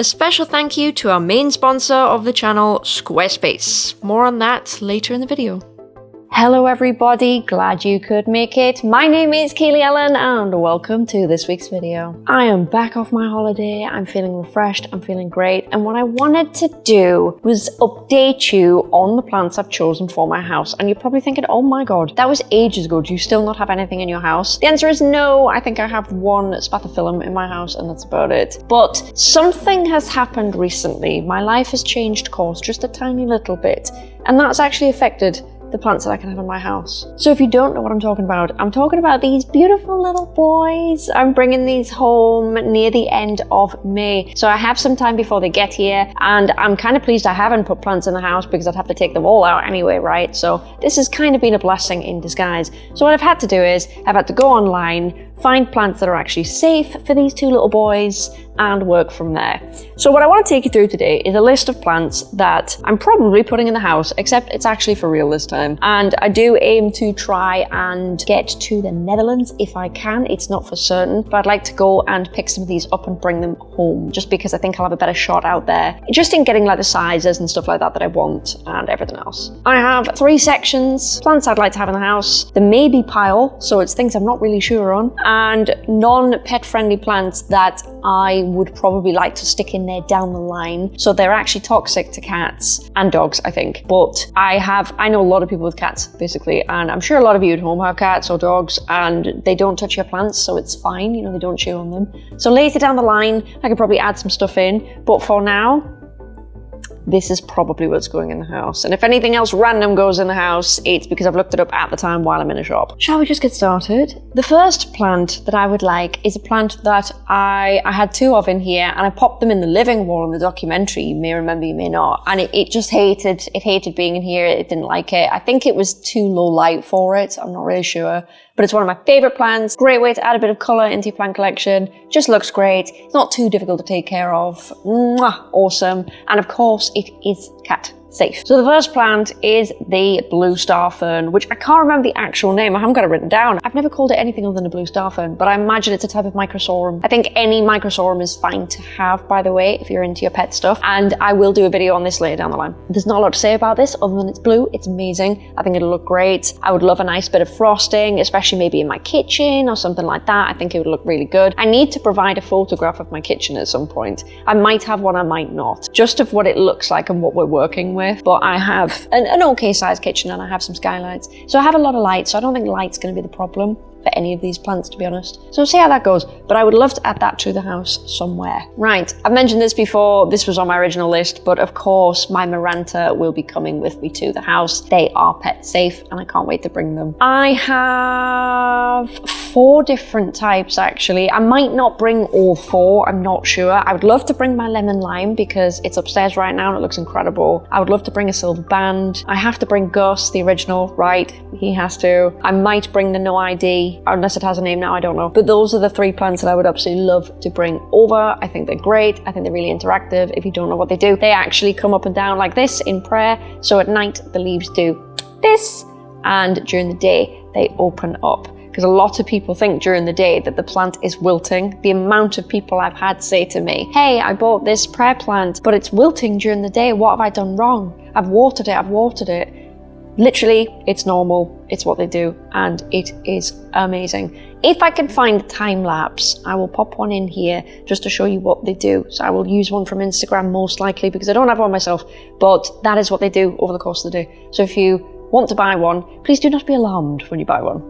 A special thank you to our main sponsor of the channel, Squarespace. More on that later in the video. Hello everybody, glad you could make it. My name is Kaylee Ellen and welcome to this week's video. I am back off my holiday, I'm feeling refreshed, I'm feeling great, and what I wanted to do was update you on the plants I've chosen for my house. And you're probably thinking, oh my god, that was ages ago, do you still not have anything in your house? The answer is no, I think I have one spathiphyllum in my house and that's about it. But something has happened recently. My life has changed course just a tiny little bit, and that's actually affected the plants that I can have in my house. So if you don't know what I'm talking about, I'm talking about these beautiful little boys. I'm bringing these home near the end of May. So I have some time before they get here and I'm kind of pleased I haven't put plants in the house because I'd have to take them all out anyway, right? So this has kind of been a blessing in disguise. So what I've had to do is I've had to go online, find plants that are actually safe for these two little boys and work from there. So what I want to take you through today is a list of plants that I'm probably putting in the house, except it's actually for real this time. And I do aim to try and get to the Netherlands if I can. It's not for certain, but I'd like to go and pick some of these up and bring them home, just because I think I'll have a better shot out there, just in getting like the sizes and stuff like that that I want and everything else. I have three sections, plants I'd like to have in the house, the maybe pile, so it's things I'm not really sure on, and non-pet friendly plants that I would probably like to stick in there down the line. So they're actually toxic to cats and dogs, I think. But I have, I know a lot of people with cats, basically, and I'm sure a lot of you at home have cats or dogs and they don't touch your plants, so it's fine, you know, they don't chew on them. So later down the line, I could probably add some stuff in, but for now, this is probably what's going in the house. And if anything else random goes in the house, it's because I've looked it up at the time while I'm in a shop. Shall we just get started? The first plant that I would like is a plant that I, I had two of in here and I popped them in the living wall in the documentary. You may remember, you may not. And it, it just hated, it hated being in here. It didn't like it. I think it was too low light for it. I'm not really sure but it's one of my favorite plants. Great way to add a bit of color into your plant collection. Just looks great. Not too difficult to take care of. Mwah, awesome. And of course, it is cat safe. So the first plant is the blue star fern, which I can't remember the actual name. I haven't got it written down. I've never called it anything other than a blue star fern, but I imagine it's a type of microsorum. I think any microsorum is fine to have, by the way, if you're into your pet stuff. And I will do a video on this later down the line. There's not a lot to say about this other than it's blue. It's amazing. I think it'll look great. I would love a nice bit of frosting, especially maybe in my kitchen or something like that. I think it would look really good. I need to provide a photograph of my kitchen at some point. I might have one, I might not. Just of what it looks like and what we're working with with, but I have an, an okay sized kitchen and I have some skylights. So I have a lot of light, so I don't think light's to be the problem for any of these plants, to be honest. So we'll see how that goes. But I would love to add that to the house somewhere. Right, I've mentioned this before. This was on my original list, but of course, my Maranta will be coming with me to the house. They are pet safe, and I can't wait to bring them. I have four different types, actually. I might not bring all four. I'm not sure. I would love to bring my lemon lime because it's upstairs right now and it looks incredible. I would love to bring a silver band. I have to bring Gus, the original, right? He has to. I might bring the no ID unless it has a name now, I don't know. But those are the three plants that I would absolutely love to bring over. I think they're great. I think they're really interactive. If you don't know what they do, they actually come up and down like this in prayer. So at night, the leaves do this, and during the day, they open up because a lot of people think during the day that the plant is wilting. The amount of people I've had say to me, hey, I bought this prayer plant, but it's wilting during the day. What have I done wrong? I've watered it, I've watered it. Literally, it's normal, it's what they do, and it is amazing. If I can find time lapse, I will pop one in here just to show you what they do. So I will use one from Instagram most likely because I don't have one myself, but that is what they do over the course of the day. So if you want to buy one, please do not be alarmed when you buy one.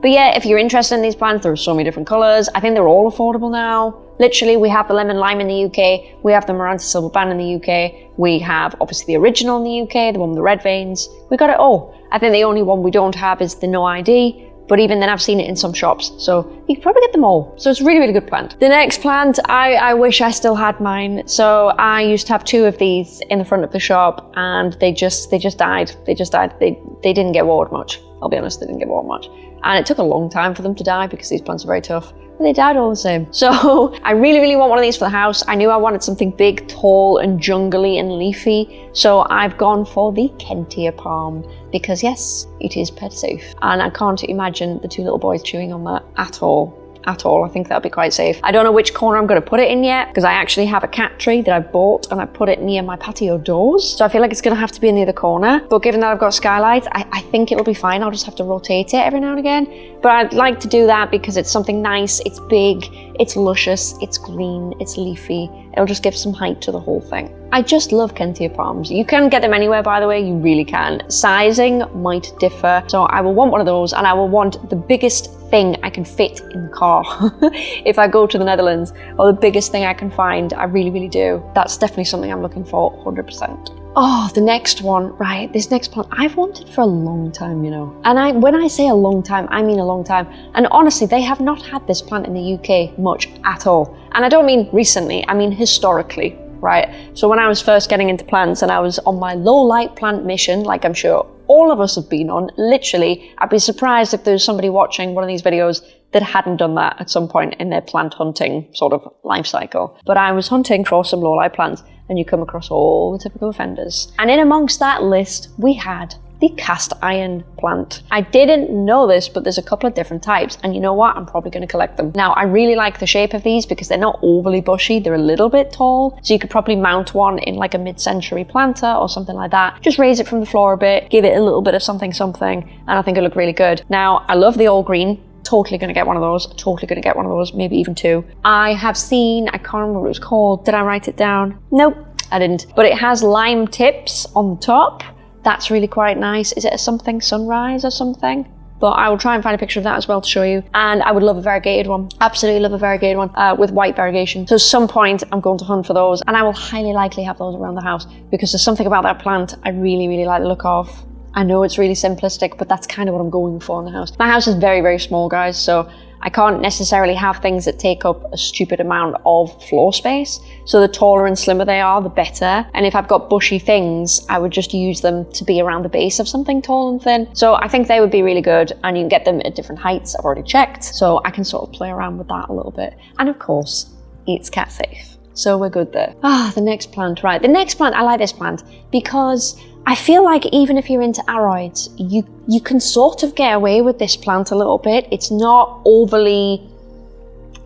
But yeah, if you're interested in these plants, there are so many different colours. I think they're all affordable now. Literally, we have the lemon lime in the UK, we have the Maranta silver band in the UK, we have obviously the original in the UK, the one with the red veins. We got it all. I think the only one we don't have is the no ID, but even then I've seen it in some shops, so you can probably get them all. So it's a really, really good plant. The next plant, I, I wish I still had mine. So I used to have two of these in the front of the shop and they just, they just died. They just died. They, they didn't get watered much. I'll be honest, they didn't get watered much. And it took a long time for them to die because these plants are very tough they died all the same. So I really, really want one of these for the house. I knew I wanted something big, tall and jungly and leafy. So I've gone for the Kentia palm because yes, it is pet safe. And I can't imagine the two little boys chewing on that at all. At all. I think that'll be quite safe. I don't know which corner I'm going to put it in yet because I actually have a cat tree that I bought and I put it near my patio doors. So I feel like it's going to have to be near the other corner. But given that I've got skylights, I, I think it'll be fine. I'll just have to rotate it every now and again. But I'd like to do that because it's something nice, it's big, it's luscious, it's green, it's leafy. It'll just give some height to the whole thing. I just love Kentia palms. You can get them anywhere, by the way, you really can. Sizing might differ, so I will want one of those and I will want the biggest thing I can fit in the car if I go to the Netherlands, or the biggest thing I can find. I really, really do. That's definitely something I'm looking for 100%. Oh, the next one, right, this next plant I've wanted for a long time, you know. And I, when I say a long time, I mean a long time. And honestly, they have not had this plant in the UK much at all. And I don't mean recently, I mean historically, right? So when I was first getting into plants and I was on my low light plant mission, like I'm sure all of us have been on, literally, I'd be surprised if there's somebody watching one of these videos that hadn't done that at some point in their plant hunting sort of life cycle. But I was hunting for some low light plants and you come across all the typical offenders. And in amongst that list, we had the cast iron plant. I didn't know this, but there's a couple of different types, and you know what? I'm probably going to collect them. Now, I really like the shape of these because they're not overly bushy, they're a little bit tall, so you could probably mount one in like a mid-century planter or something like that. Just raise it from the floor a bit, give it a little bit of something something, and I think it'll look really good. Now, I love the all green, totally going to get one of those totally going to get one of those maybe even two i have seen i can't remember what it was called did i write it down nope i didn't but it has lime tips on the top that's really quite nice. Is it a something sunrise or something? But I will try and find a picture of that as well to show you. And I would love a variegated one. Absolutely love a variegated one uh, with white variegation. So at some point I'm going to hunt for those and I will highly likely have those around the house because there's something about that plant I really, really like the look of. I know it's really simplistic, but that's kind of what I'm going for in the house. My house is very, very small, guys. So I can't necessarily have things that take up a stupid amount of floor space. So the taller and slimmer they are, the better. And if I've got bushy things, I would just use them to be around the base of something tall and thin. So I think they would be really good and you can get them at different heights. I've already checked. So I can sort of play around with that a little bit. And of course, it's cat safe. So we're good there. Ah, the next plant, right. The next plant, I like this plant because I feel like even if you're into aroids, you, you can sort of get away with this plant a little bit. It's not overly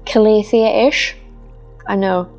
Calathea-ish. I know.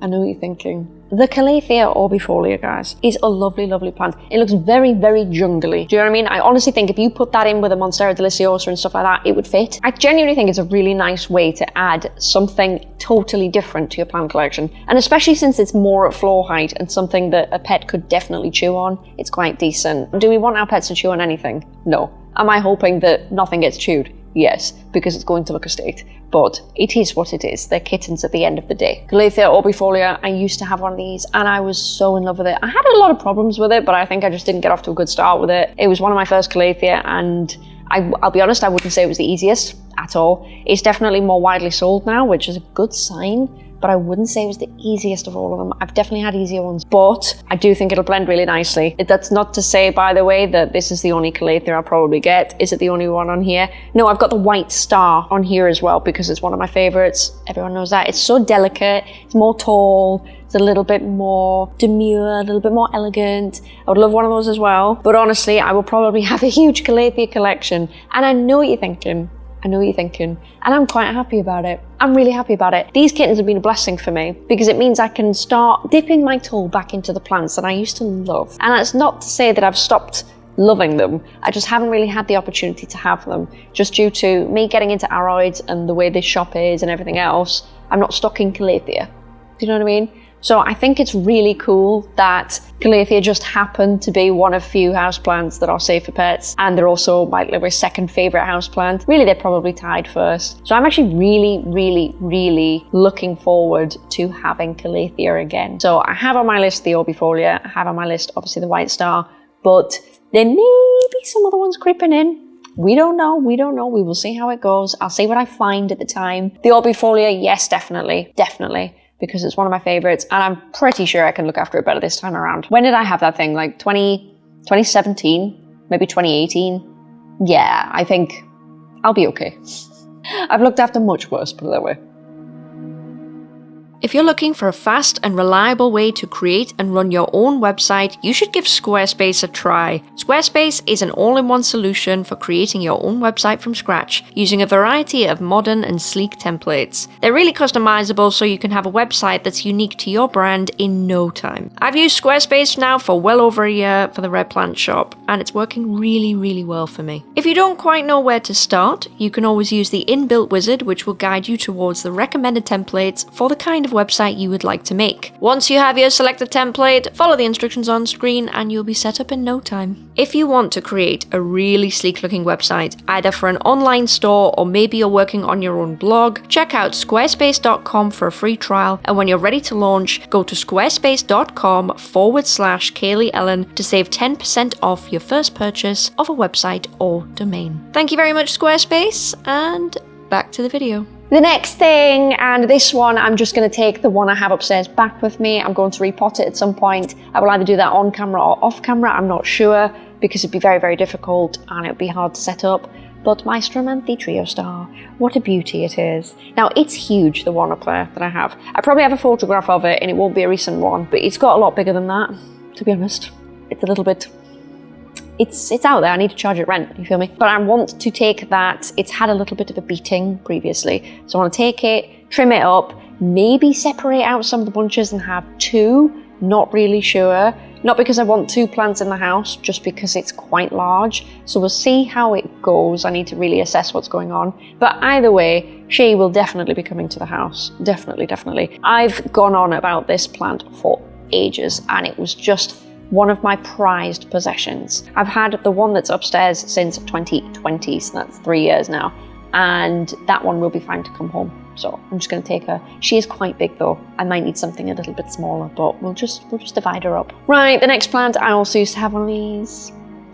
I know what you're thinking. The Calathea orbifolia, guys, is a lovely, lovely plant. It looks very, very jungly. Do you know what I mean? I honestly think if you put that in with a Monstera deliciosa and stuff like that, it would fit. I genuinely think it's a really nice way to add something totally different to your plant collection. And especially since it's more at floor height and something that a pet could definitely chew on, it's quite decent. Do we want our pets to chew on anything? No. Am I hoping that nothing gets chewed? Yes, because it's going to look a state. But it is what it is. They're kittens at the end of the day. Calathea orbifolia, I used to have one of these and I was so in love with it. I had a lot of problems with it, but I think I just didn't get off to a good start with it. It was one of my first Calathea and I, will be honest, I wouldn't say it was the easiest at all. It's definitely more widely sold now, which is a good sign but I wouldn't say it was the easiest of all of them. I've definitely had easier ones, but I do think it'll blend really nicely. That's not to say, by the way, that this is the only Calathea I'll probably get. Is it the only one on here? No, I've got the white star on here as well because it's one of my favorites. Everyone knows that. It's so delicate, it's more tall, it's a little bit more demure, a little bit more elegant. I would love one of those as well. But honestly, I will probably have a huge Calathea collection. And I know what you're thinking. I know what you're thinking, and I'm quite happy about it. I'm really happy about it. These kittens have been a blessing for me because it means I can start dipping my toe back into the plants that I used to love. And that's not to say that I've stopped loving them. I just haven't really had the opportunity to have them just due to me getting into aroids and the way this shop is and everything else. I'm not stocking Calathea. Do you know what I mean? So I think it's really cool that Calathea just happened to be one of few houseplants that are safe for pets. And they're also my second favorite houseplant. Really, they're probably tied first. So I'm actually really, really, really looking forward to having Calathea again. So I have on my list the Orbifolia. I have on my list, obviously, the White Star. But there may be some other ones creeping in. We don't know. We don't know. We will see how it goes. I'll see what I find at the time. The Orbifolia, yes, definitely. Definitely because it's one of my favorites and I'm pretty sure I can look after it better this time around. When did I have that thing? Like 20, 2017, maybe 2018? Yeah, I think I'll be okay. I've looked after much worse, put it that way. If you're looking for a fast and reliable way to create and run your own website, you should give Squarespace a try. Squarespace is an all in one solution for creating your own website from scratch using a variety of modern and sleek templates. They're really customizable so you can have a website that's unique to your brand in no time. I've used Squarespace now for well over a year for the Red Plant shop, and it's working really, really well for me. If you don't quite know where to start, you can always use the inbuilt wizard, which will guide you towards the recommended templates for the kind of website you would like to make. Once you have your selected template, follow the instructions on screen and you'll be set up in no time. If you want to create a really sleek looking website, either for an online store or maybe you're working on your own blog, check out squarespace.com for a free trial and when you're ready to launch, go to squarespace.com forward slash Kaylee Ellen to save 10% off your first purchase of a website or domain. Thank you very much Squarespace and back to the video. The next thing, and this one, I'm just going to take the one I have upstairs back with me. I'm going to repot it at some point. I will either do that on camera or off camera. I'm not sure because it'd be very, very difficult and it'd be hard to set up. But my Stromanthe Triostar, what a beauty it is. Now, it's huge, the one up there that I have. I probably have a photograph of it and it won't be a recent one, but it's got a lot bigger than that, to be honest. It's a little bit it's it's out there. I need to charge it rent. You feel me? But I want to take that. It's had a little bit of a beating previously, so I want to take it, trim it up, maybe separate out some of the bunches and have two. Not really sure. Not because I want two plants in the house, just because it's quite large. So we'll see how it goes. I need to really assess what's going on. But either way, she will definitely be coming to the house. Definitely, definitely. I've gone on about this plant for ages and it was just one of my prized possessions. I've had the one that's upstairs since 2020, so that's three years now, and that one will be fine to come home. So I'm just going to take her. She is quite big though. I might need something a little bit smaller, but we'll just we'll just divide her up. Right, the next plant I also used to have one of these.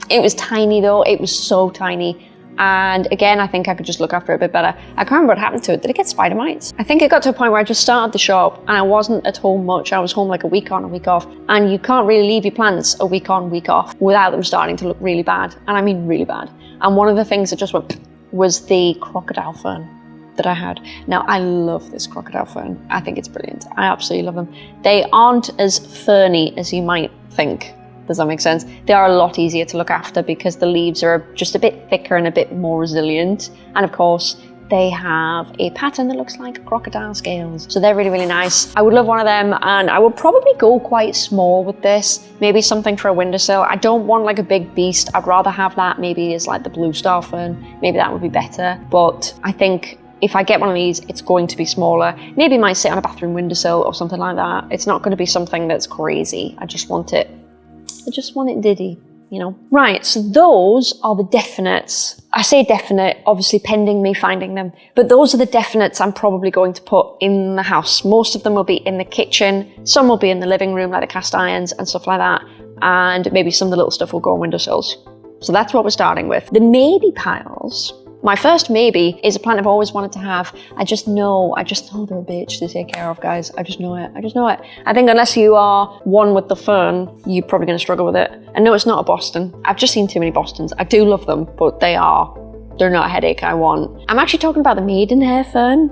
It was tiny though. It was so tiny. And again, I think I could just look after it a bit better. I can't remember what happened to it. Did it get spider mites? I think it got to a point where I just started the shop and I wasn't at home much. I was home like a week on, a week off. And you can't really leave your plants a week on, week off without them starting to look really bad. And I mean really bad. And one of the things that just went was the crocodile fern that I had. Now, I love this crocodile fern. I think it's brilliant. I absolutely love them. They aren't as ferny as you might think. Does that make sense? They are a lot easier to look after because the leaves are just a bit thicker and a bit more resilient. And of course, they have a pattern that looks like crocodile scales. So they're really, really nice. I would love one of them and I would probably go quite small with this. Maybe something for a windowsill. I don't want like a big beast. I'd rather have that maybe as like the blue star fern. Maybe that would be better. But I think if I get one of these, it's going to be smaller. Maybe might sit on a bathroom windowsill or something like that. It's not going to be something that's crazy. I just want it I just want it Diddy, you know. Right, so those are the definites. I say definite, obviously pending me finding them, but those are the definites I'm probably going to put in the house. Most of them will be in the kitchen, some will be in the living room, like the cast irons and stuff like that, and maybe some of the little stuff will go on windowsills. So that's what we're starting with. The maybe piles my first maybe is a plant I've always wanted to have. I just know, I just know they're a bitch to take care of, guys. I just know it. I just know it. I think unless you are one with the fern, you're probably going to struggle with it. And no, it's not a Boston. I've just seen too many Bostons. I do love them, but they are, they're not a headache I want. I'm actually talking about the maidenhair fern.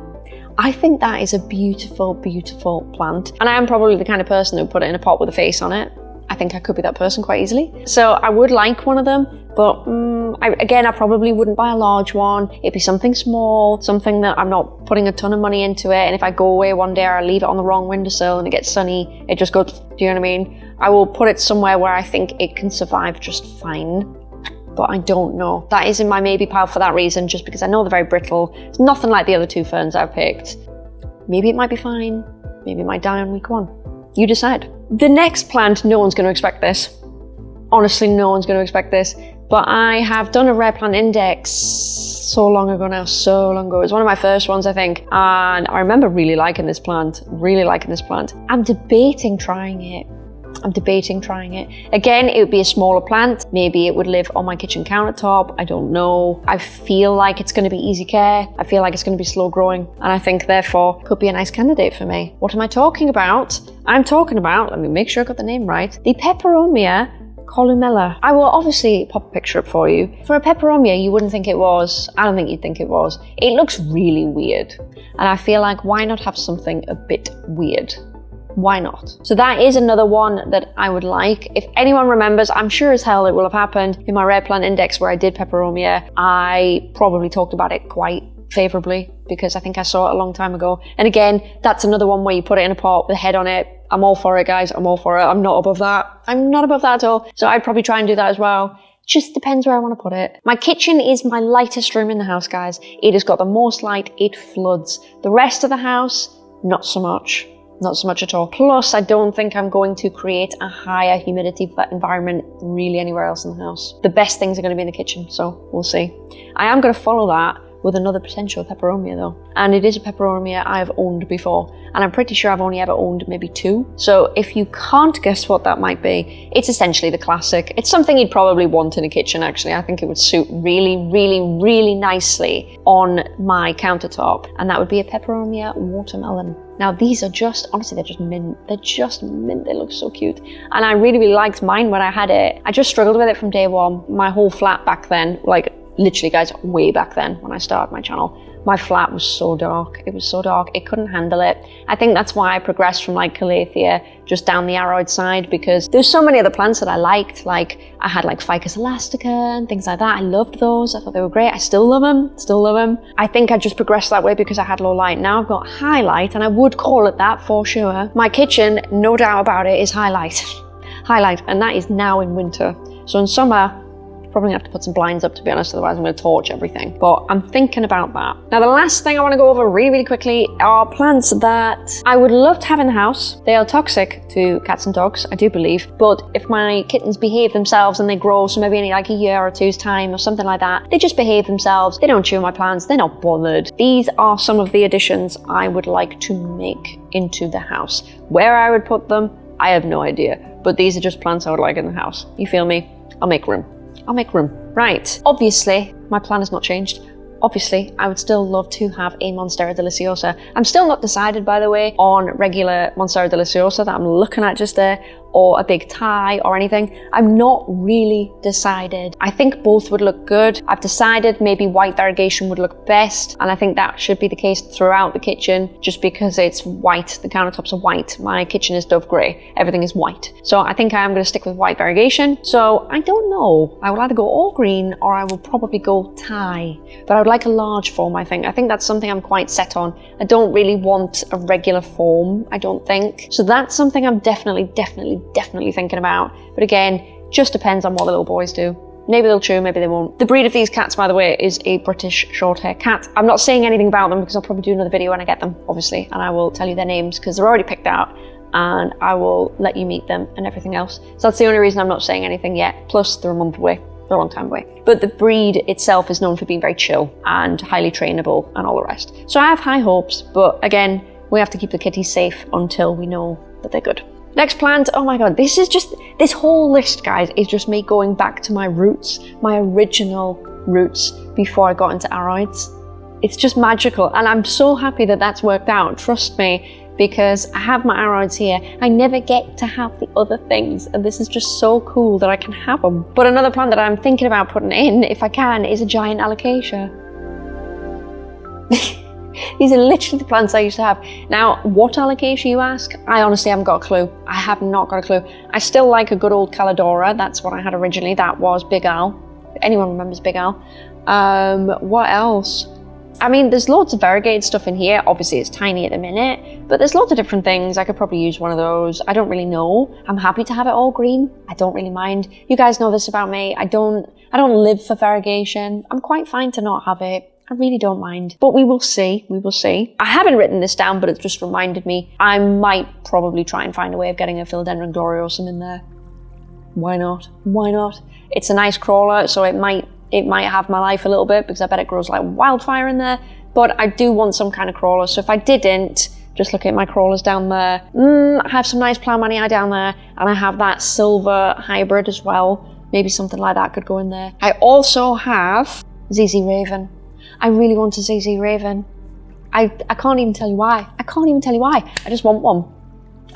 I think that is a beautiful, beautiful plant. And I am probably the kind of person who would put it in a pot with a face on it. I think I could be that person quite easily. So I would like one of them, but um, I, again, I probably wouldn't buy a large one. It'd be something small, something that I'm not putting a ton of money into it. And if I go away one day or I leave it on the wrong windowsill and it gets sunny, it just goes, do you know what I mean? I will put it somewhere where I think it can survive just fine but I don't know. That is in my maybe pile for that reason, just because I know they're very brittle. It's nothing like the other two ferns I've picked. Maybe it might be fine. Maybe it might die on week one. You decide. The next plant, no one's going to expect this. Honestly, no one's going to expect this. But I have done a rare plant index so long ago now, so long ago. It was one of my first ones, I think. And I remember really liking this plant, really liking this plant. I'm debating trying it. I'm debating trying it. Again, it would be a smaller plant. Maybe it would live on my kitchen countertop. I don't know. I feel like it's going to be easy care. I feel like it's going to be slow growing. And I think therefore could be a nice candidate for me. What am I talking about? I'm talking about, let me make sure I got the name right, the Peperomia columella. I will obviously pop a picture up for you. For a peperomia, you wouldn't think it was. I don't think you'd think it was. It looks really weird. And I feel like why not have something a bit weird? why not? So that is another one that I would like. If anyone remembers, I'm sure as hell it will have happened in my rare plant index where I did peperomia. I probably talked about it quite favorably because I think I saw it a long time ago. And again, that's another one where you put it in a pot with a head on it. I'm all for it, guys. I'm all for it. I'm not above that. I'm not above that at all. So I'd probably try and do that as well. Just depends where I want to put it. My kitchen is my lightest room in the house, guys. It has got the most light. It floods. The rest of the house, not so much not so much at all. Plus, I don't think I'm going to create a higher humidity environment really anywhere else in the house. The best things are going to be in the kitchen, so we'll see. I am going to follow that with another potential peperomia though. And it is a peperomia I've owned before. And I'm pretty sure I've only ever owned maybe two. So if you can't guess what that might be, it's essentially the classic. It's something you'd probably want in a kitchen actually. I think it would suit really, really, really nicely on my countertop. And that would be a peperomia watermelon. Now these are just, honestly, they're just mint. They're just mint. They look so cute. And I really, really liked mine when I had it. I just struggled with it from day one. My whole flat back then, like literally guys, way back then when I started my channel, my flat was so dark. It was so dark, it couldn't handle it. I think that's why I progressed from like Calathea just down the aroid side because there's so many other plants that I liked. Like I had like Ficus elastica and things like that. I loved those. I thought they were great. I still love them, still love them. I think I just progressed that way because I had low light. Now I've got high light and I would call it that for sure. My kitchen, no doubt about it, is highlight. highlight and that is now in winter. So in summer, Probably have to put some blinds up to be honest, otherwise I'm going to torch everything. But I'm thinking about that. Now the last thing I want to go over really, really quickly are plants that I would love to have in the house. They are toxic to cats and dogs, I do believe. But if my kittens behave themselves and they grow, so maybe in like a year or two's time or something like that, they just behave themselves. They don't chew my plants. They're not bothered. These are some of the additions I would like to make into the house. Where I would put them, I have no idea. But these are just plants I would like in the house. You feel me? I'll make room. I'll make room. Right, obviously, my plan has not changed. Obviously, I would still love to have a Monstera deliciosa. I'm still not decided, by the way, on regular Monstera deliciosa that I'm looking at just there or a big Thai or anything. I'm not really decided. I think both would look good. I've decided maybe white variegation would look best and I think that should be the case throughout the kitchen just because it's white. The countertops are white. My kitchen is dove grey. Everything is white. So I think I am going to stick with white variegation. So I don't know. I will either go all green or I will probably go Thai. But I would like a large form, I think. I think that's something I'm quite set on. I don't really want a regular form, I don't think. So that's something I'm definitely, definitely, definitely thinking about. But again, just depends on what the little boys do. Maybe they'll chew, maybe they won't. The breed of these cats, by the way, is a British short-hair cat. I'm not saying anything about them because I'll probably do another video when I get them, obviously, and I will tell you their names because they're already picked out and I will let you meet them and everything else. So that's the only reason I'm not saying anything yet. Plus, they're a month away. They're a long time away. But the breed itself is known for being very chill and highly trainable and all the rest. So I have high hopes, but again, we have to keep the kitties safe until we know that they're good. Next plant, oh my god, this is just, this whole list, guys, is just me going back to my roots, my original roots before I got into aroids. It's just magical, and I'm so happy that that's worked out, trust me, because I have my aroids here. I never get to have the other things, and this is just so cool that I can have them. But another plant that I'm thinking about putting in, if I can, is a giant alocasia. These are literally the plants I used to have. Now, what alocasia you ask? I honestly haven't got a clue. I have not got a clue. I still like a good old Calidora. That's what I had originally. That was Big Al. Anyone remembers Big Al. Um, what else? I mean, there's loads of variegated stuff in here. Obviously, it's tiny at the minute, but there's lots of different things. I could probably use one of those. I don't really know. I'm happy to have it all green. I don't really mind. You guys know this about me. I don't, I don't live for variegation. I'm quite fine to not have it. I really don't mind. But we will see, we will see. I haven't written this down, but it just reminded me. I might probably try and find a way of getting a Philodendron gloriosum in there. Why not? Why not? It's a nice crawler, so it might it might have my life a little bit because I bet it grows like wildfire in there. But I do want some kind of crawler, so if I didn't, just look at my crawlers down there. Mm, I have some nice plowmanii down there, and I have that silver hybrid as well. Maybe something like that could go in there. I also have ZZ Raven. I really want a ZZ Raven. I, I can't even tell you why. I can't even tell you why. I just want one.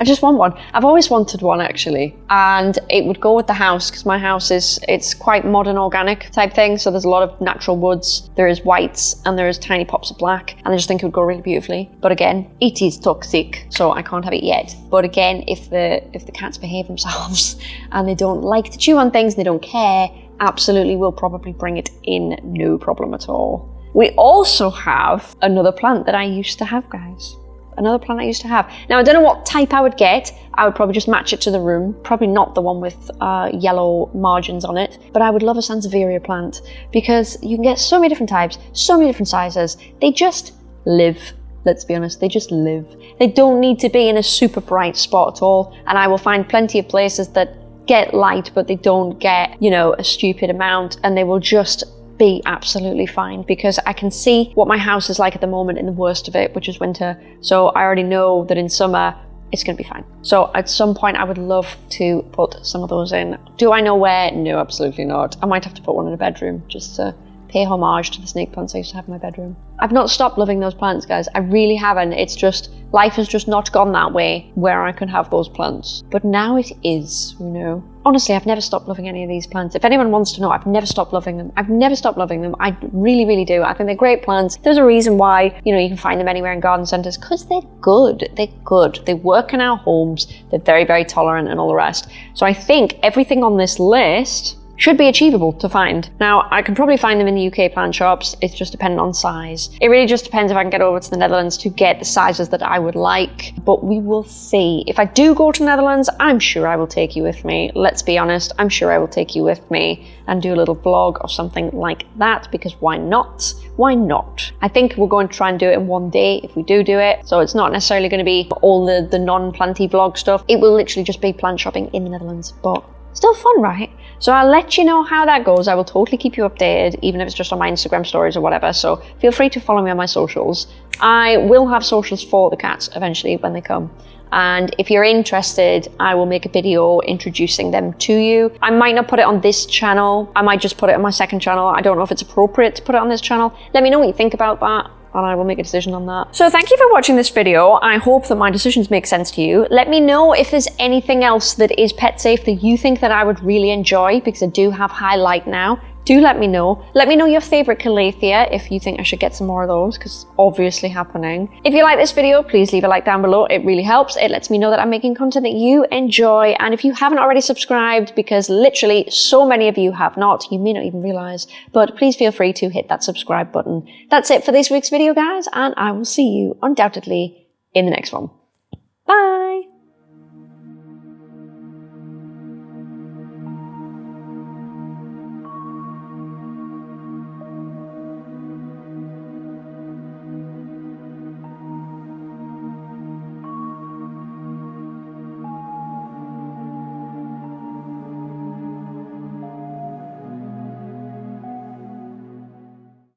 I just want one. I've always wanted one actually, and it would go with the house because my house is it's quite modern organic type thing. So there's a lot of natural woods. There is whites and there is tiny pops of black, and I just think it would go really beautifully. But again, it is toxic, so I can't have it yet. But again, if the if the cats behave themselves and they don't like to chew on things, they don't care, absolutely we'll probably bring it in, no problem at all. We also have another plant that I used to have, guys. Another plant I used to have. Now, I don't know what type I would get. I would probably just match it to the room. Probably not the one with uh, yellow margins on it. But I would love a Sansevieria plant because you can get so many different types, so many different sizes. They just live let's be honest, they just live. They don't need to be in a super bright spot at all. And I will find plenty of places that get light, but they don't get, you know, a stupid amount and they will just be absolutely fine because I can see what my house is like at the moment in the worst of it, which is winter. So I already know that in summer it's going to be fine. So at some point I would love to put some of those in. Do I know where? No, absolutely not. I might have to put one in a bedroom just to pay homage to the snake plants I used to have in my bedroom. I've not stopped loving those plants, guys. I really haven't. It's just, life has just not gone that way where I can have those plants. But now it is, you know. Honestly, I've never stopped loving any of these plants. If anyone wants to know, I've never stopped loving them. I've never stopped loving them. I really, really do. I think they're great plants. There's a reason why, you know, you can find them anywhere in garden centres because they're good. They're good. They work in our homes. They're very, very tolerant and all the rest. So I think everything on this list should be achievable to find. Now, I can probably find them in the UK plant shops. It's just dependent on size. It really just depends if I can get over to the Netherlands to get the sizes that I would like, but we will see. If I do go to the Netherlands, I'm sure I will take you with me. Let's be honest, I'm sure I will take you with me and do a little vlog or something like that because why not? Why not? I think we're going to try and do it in one day if we do do it. So it's not necessarily going to be all the, the non-planty vlog stuff. It will literally just be plant shopping in the Netherlands, but Still fun, right? So I'll let you know how that goes. I will totally keep you updated, even if it's just on my Instagram stories or whatever. So feel free to follow me on my socials. I will have socials for the cats eventually when they come. And if you're interested, I will make a video introducing them to you. I might not put it on this channel. I might just put it on my second channel. I don't know if it's appropriate to put it on this channel. Let me know what you think about that and I will make a decision on that. So thank you for watching this video. I hope that my decisions make sense to you. Let me know if there's anything else that is pet safe that you think that I would really enjoy because I do have highlight now do let me know. Let me know your favorite Calathea if you think I should get some more of those because obviously happening. If you like this video, please leave a like down below. It really helps. It lets me know that I'm making content that you enjoy. And if you haven't already subscribed, because literally so many of you have not, you may not even realize, but please feel free to hit that subscribe button. That's it for this week's video, guys, and I will see you undoubtedly in the next one.